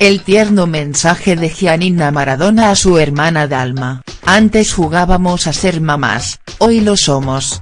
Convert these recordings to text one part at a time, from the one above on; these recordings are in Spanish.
El tierno mensaje de Gianina Maradona a su hermana Dalma, antes jugábamos a ser mamás, hoy lo somos.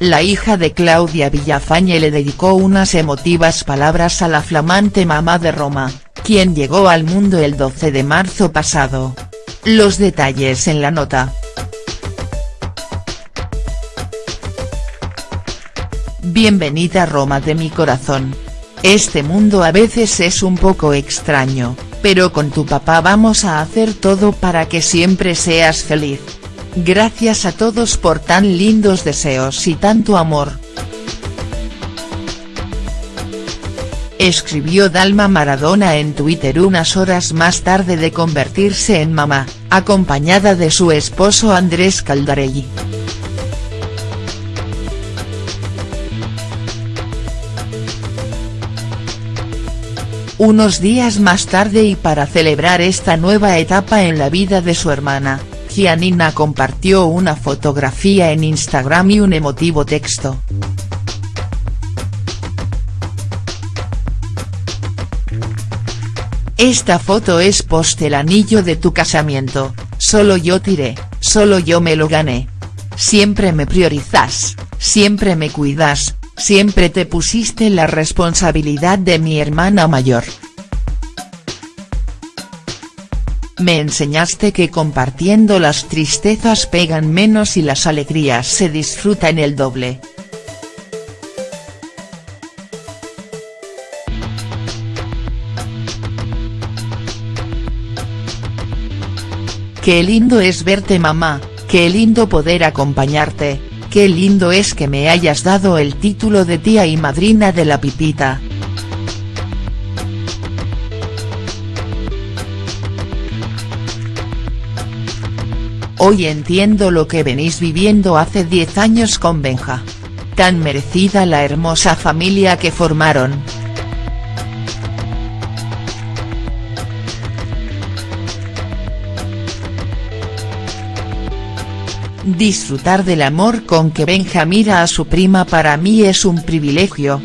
La hija de Claudia Villafañe le dedicó unas emotivas palabras a la flamante mamá de Roma, quien llegó al mundo el 12 de marzo pasado. Los detalles en la nota. Bienvenida Roma de mi corazón. Este mundo a veces es un poco extraño, pero con tu papá vamos a hacer todo para que siempre seas feliz. Gracias a todos por tan lindos deseos y tanto amor. Escribió Dalma Maradona en Twitter unas horas más tarde de convertirse en mamá, acompañada de su esposo Andrés Caldarelli. Unos días más tarde y para celebrar esta nueva etapa en la vida de su hermana, Gianina compartió una fotografía en Instagram y un emotivo texto. Esta foto es post el anillo de tu casamiento, solo yo tiré, solo yo me lo gané. Siempre me priorizas, siempre me cuidas, siempre te pusiste la responsabilidad de mi hermana mayor. Me enseñaste que compartiendo las tristezas pegan menos y las alegrías se disfrutan el doble. Qué lindo es verte mamá, qué lindo poder acompañarte, qué lindo es que me hayas dado el título de tía y madrina de la pipita. Hoy entiendo lo que venís viviendo hace 10 años con Benja. Tan merecida la hermosa familia que formaron. Disfrutar del amor con que Benja mira a su prima para mí es un privilegio.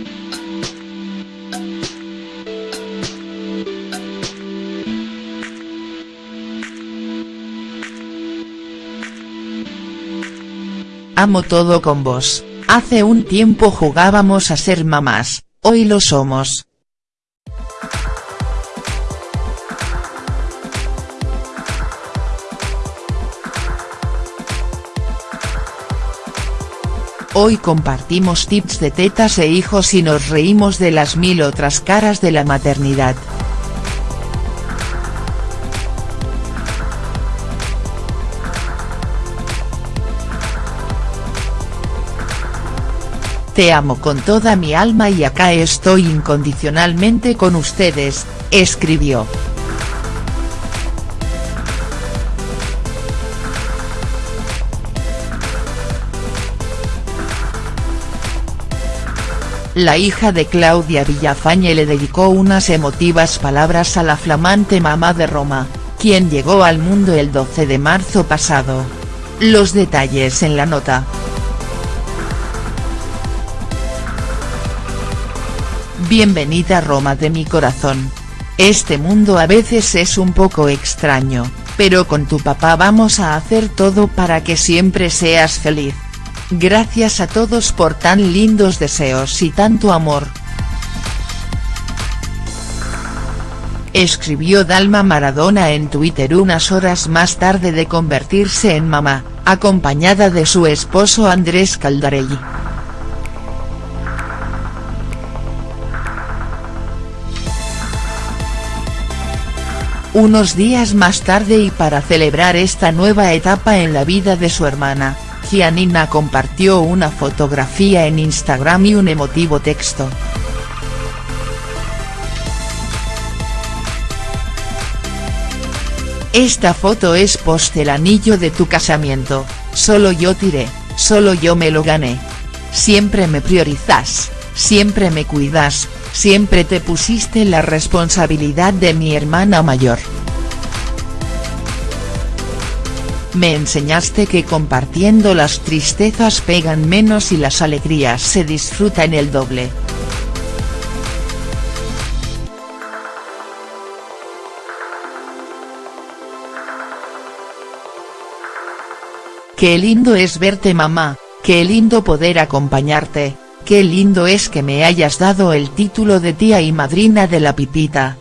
Amo todo con vos, hace un tiempo jugábamos a ser mamás, hoy lo somos. Hoy compartimos tips de tetas e hijos y nos reímos de las mil otras caras de la maternidad. Te amo con toda mi alma y acá estoy incondicionalmente con ustedes, escribió. La hija de Claudia Villafañe le dedicó unas emotivas palabras a la flamante mamá de Roma, quien llegó al mundo el 12 de marzo pasado. Los detalles en la nota. Bienvenida Roma de mi corazón. Este mundo a veces es un poco extraño, pero con tu papá vamos a hacer todo para que siempre seas feliz. Gracias a todos por tan lindos deseos y tanto amor. Escribió Dalma Maradona en Twitter unas horas más tarde de convertirse en mamá, acompañada de su esposo Andrés Caldarelli. Unos días más tarde y para celebrar esta nueva etapa en la vida de su hermana, Gianina compartió una fotografía en Instagram y un emotivo texto. Esta foto es post el anillo de tu casamiento, solo yo tiré, solo yo me lo gané. Siempre me priorizas, siempre me cuidas, siempre te pusiste la responsabilidad de mi hermana mayor. Me enseñaste que compartiendo las tristezas pegan menos y las alegrías se disfrutan el doble. Qué lindo es verte mamá, qué lindo poder acompañarte, qué lindo es que me hayas dado el título de tía y madrina de la pipita.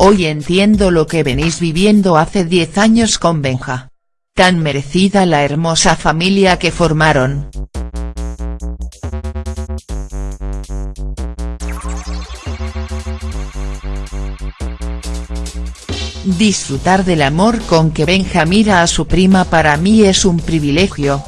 Hoy entiendo lo que venís viviendo hace 10 años con Benja. Tan merecida la hermosa familia que formaron. Disfrutar del amor con que Benja mira a su prima para mí es un privilegio.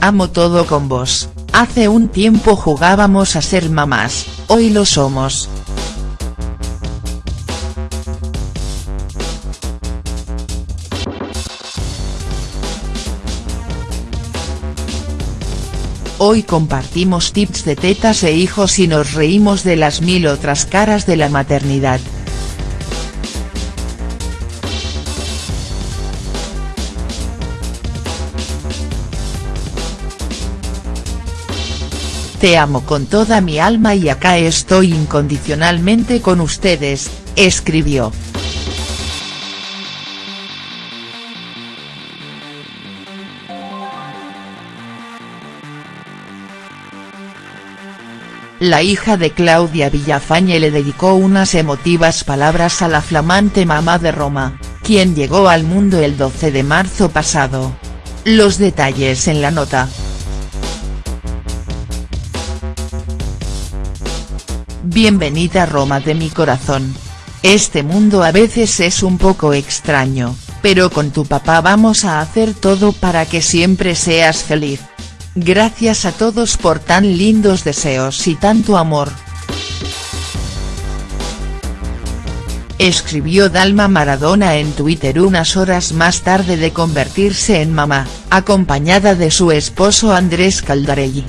Amo todo con vos, hace un tiempo jugábamos a ser mamás, hoy lo somos. Hoy compartimos tips de tetas e hijos y nos reímos de las mil otras caras de la maternidad. Te amo con toda mi alma y acá estoy incondicionalmente con ustedes, escribió. La hija de Claudia Villafañe le dedicó unas emotivas palabras a la flamante mamá de Roma, quien llegó al mundo el 12 de marzo pasado. Los detalles en la nota. Bienvenida Roma de mi corazón. Este mundo a veces es un poco extraño, pero con tu papá vamos a hacer todo para que siempre seas feliz. Gracias a todos por tan lindos deseos y tanto amor. Escribió Dalma Maradona en Twitter unas horas más tarde de convertirse en mamá, acompañada de su esposo Andrés Caldarelli.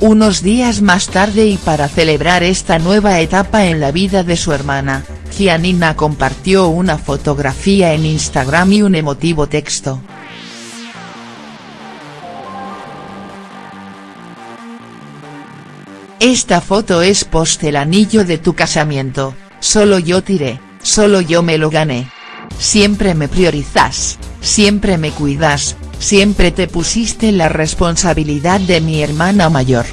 Unos días más tarde y para celebrar esta nueva etapa en la vida de su hermana, Gianina compartió una fotografía en Instagram y un emotivo texto. Esta foto es post el anillo de tu casamiento, solo yo tiré, solo yo me lo gané. Siempre me priorizas, siempre me cuidas, siempre te pusiste la responsabilidad de mi hermana mayor.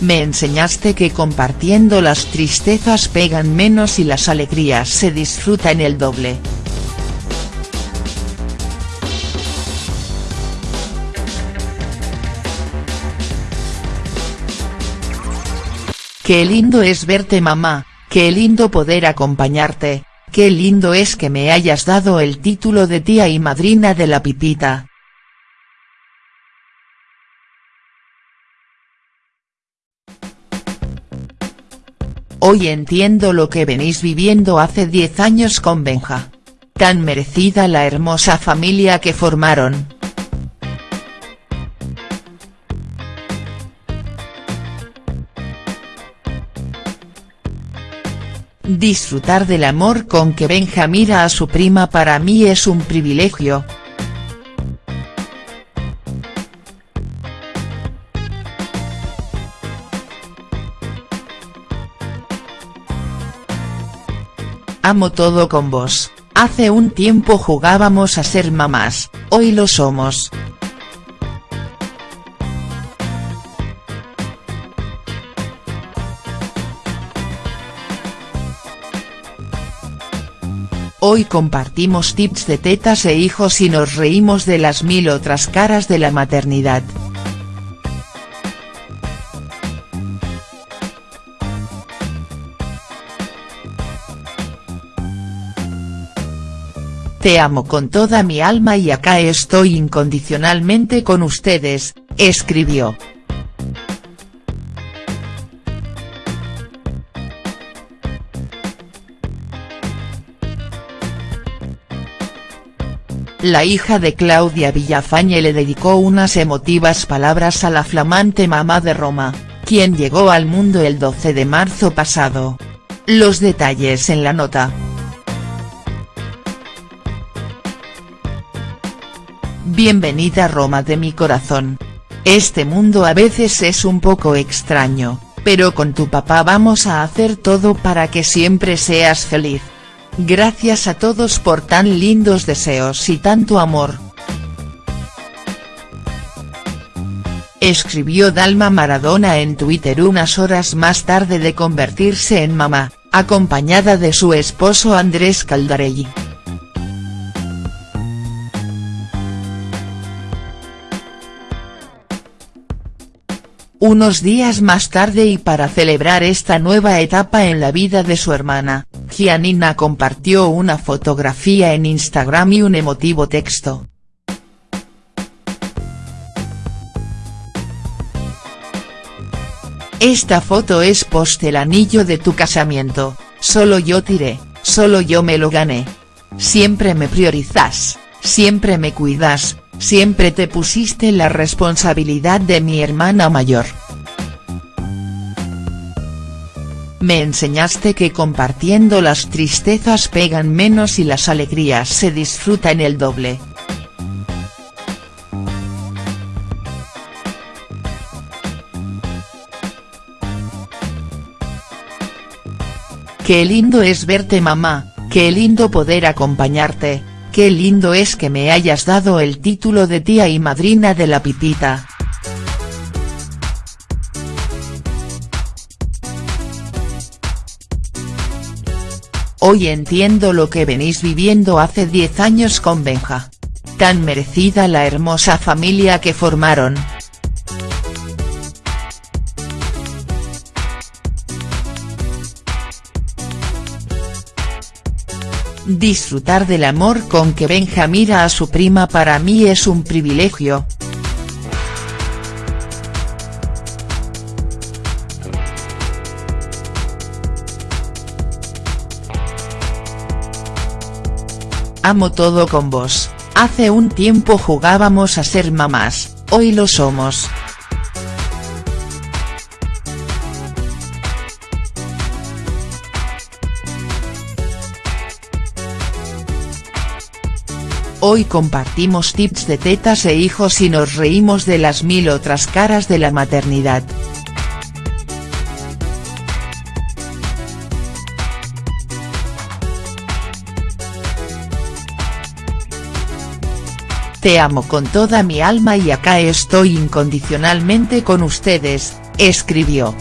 Me enseñaste que compartiendo las tristezas pegan menos y las alegrías se disfrutan el doble. Qué lindo es verte mamá, qué lindo poder acompañarte, Qué lindo es que me hayas dado el título de tía y madrina de la pipita. Hoy entiendo lo que venís viviendo hace 10 años con Benja. Tan merecida la hermosa familia que formaron. Disfrutar del amor con que Benja mira a su prima para mí es un privilegio. Amo todo con vos, hace un tiempo jugábamos a ser mamás, hoy lo somos. Hoy compartimos tips de tetas e hijos y nos reímos de las mil otras caras de la maternidad. Te amo con toda mi alma y acá estoy incondicionalmente con ustedes, escribió. La hija de Claudia Villafañe le dedicó unas emotivas palabras a la flamante mamá de Roma, quien llegó al mundo el 12 de marzo pasado. Los detalles en la nota. Bienvenida Roma de mi corazón. Este mundo a veces es un poco extraño, pero con tu papá vamos a hacer todo para que siempre seas feliz. Gracias a todos por tan lindos deseos y tanto amor. Escribió Dalma Maradona en Twitter unas horas más tarde de convertirse en mamá, acompañada de su esposo Andrés Caldarelli. Unos días más tarde y para celebrar esta nueva etapa en la vida de su hermana, Gianina compartió una fotografía en Instagram y un emotivo texto. Esta foto es post el anillo de tu casamiento, solo yo tiré, solo yo me lo gané. Siempre me priorizas, siempre me cuidas, siempre te pusiste la responsabilidad de mi hermana mayor. Me enseñaste que compartiendo las tristezas pegan menos y las alegrías se disfrutan el doble. Qué lindo es verte mamá, qué lindo poder acompañarte, Qué lindo es que me hayas dado el título de tía y madrina de la pipita. Hoy entiendo lo que venís viviendo hace 10 años con Benja. Tan merecida la hermosa familia que formaron. Disfrutar del amor con que Benja a su prima para mí es un privilegio. Amo todo con vos, hace un tiempo jugábamos a ser mamás, hoy lo somos. Hoy compartimos tips de tetas e hijos y nos reímos de las mil otras caras de la maternidad. Te amo con toda mi alma y acá estoy incondicionalmente con ustedes, escribió.